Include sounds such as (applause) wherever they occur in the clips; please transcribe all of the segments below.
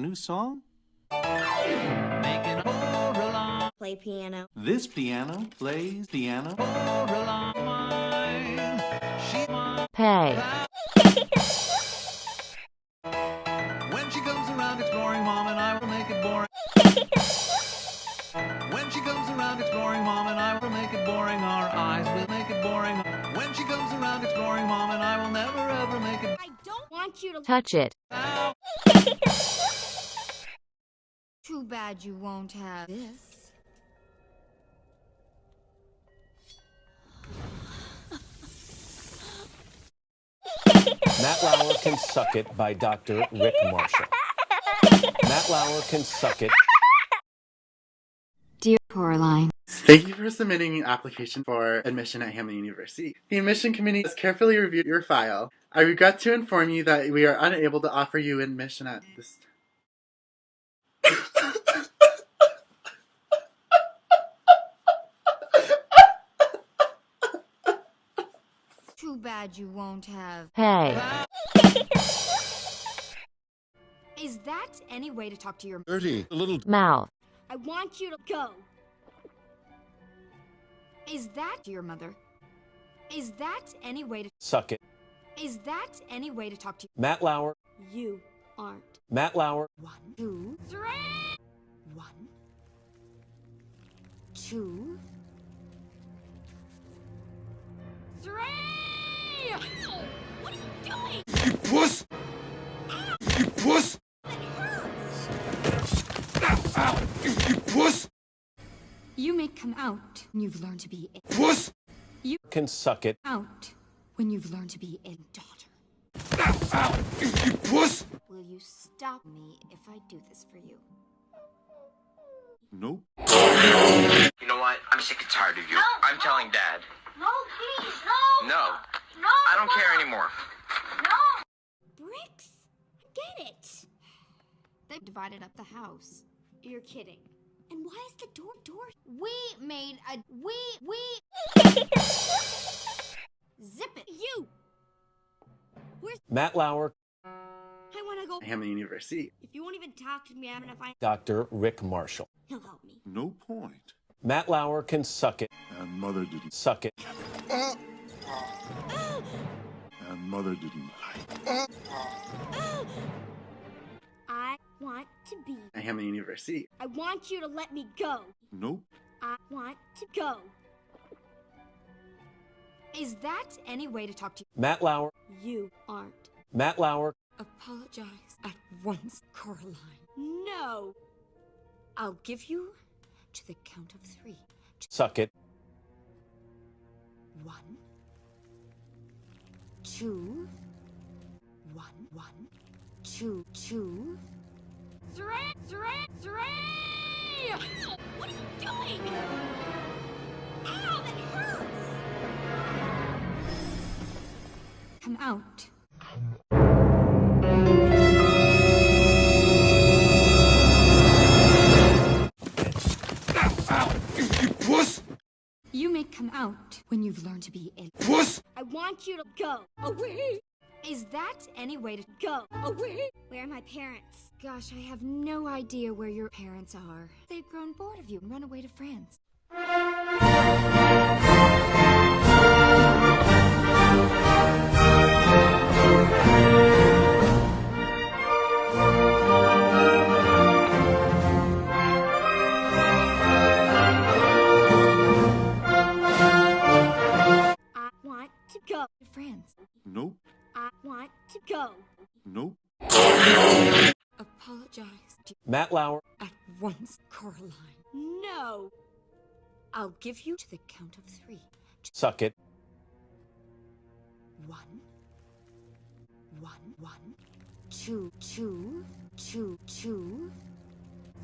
my new song? Making Coraline. Play piano. This piano plays piano. She pay, (laughs) When she comes around exploring mom and I will make it boring. (laughs) When she comes around exploring mom and I will make it boring. Our eyes will make it boring. When she comes around exploring mom and I will never ever make it I don't want you to. touch it, out. (laughs) Too bad you won't have this. Matt Lauer Can Suck It by Dr. Rick Marshall. Matt Lauer Can Suck It. Dear Coraline. Thank you for submitting an application for admission at Hamlin University. The admission committee has carefully reviewed your file. I regret to inform you that we are unable to offer you admission at this Too bad you won't have. pay, (laughs) Is that any way to talk to your. Dirty. A little mouth, I want you to go. Is that your mother? Is that any way to. Suck It. Is that any way to talk to you? Matt Lauer. you? Aren't. Matt Lauer. One, two, three. One, two, What are you doing? you puss. You puss. Ow. You puss. You may come out when you've learned to be a Puss. You can Suck It. out when you've learned to be a daughter. Ow. You puss. Will you stop me if I do this for you? Nope. You know what? I'm sick and tired of you. I'm telling Dad. No, please, no! No. No! I don't care anymore. No! Bricks? I get it. They divided up the house. You're kidding. And why is the door door? We made a we we (laughs) zip it. You. Where's Matt Lauer. I want to go. Hamlin University. If you won't even talk to me, I'm gonna find. Dr. Rick Marshall. He'll help me. No point. Matt Lauer Can Suck It. And mother didn't. Suck It. Uh, And mother didn't like. I want to be. At Hamlin University. I want you to let me go. Nope. I want to go. Is that any way to talk to you? Matt Lauer. you? You aren't. Matt Lauer. Apologize at once, Coraline. No. I'll give you to the count of three. Suck It. One, two, one, one, two, two, three, three, three. (laughs) What are you doing? Ow, that hurts. Come out. When you've learned to be a. Puss. I want you to go away. Is that any way to go away? Where are my parents? Gosh, I have no idea where your parents are. They've grown bored of you and run away to France. To go. Nope. Apologize to Matt Lauer. at once, Coraline. No. I'll give you to the count of three. Suck It. One, one, one, two, two, two, two,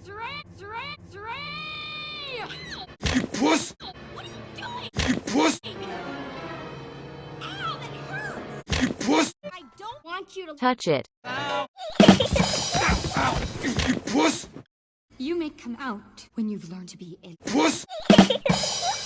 three, three, three. Touch it, Ow. You puss. You may come out when you've learned to be a. Puss. (laughs) (laughs)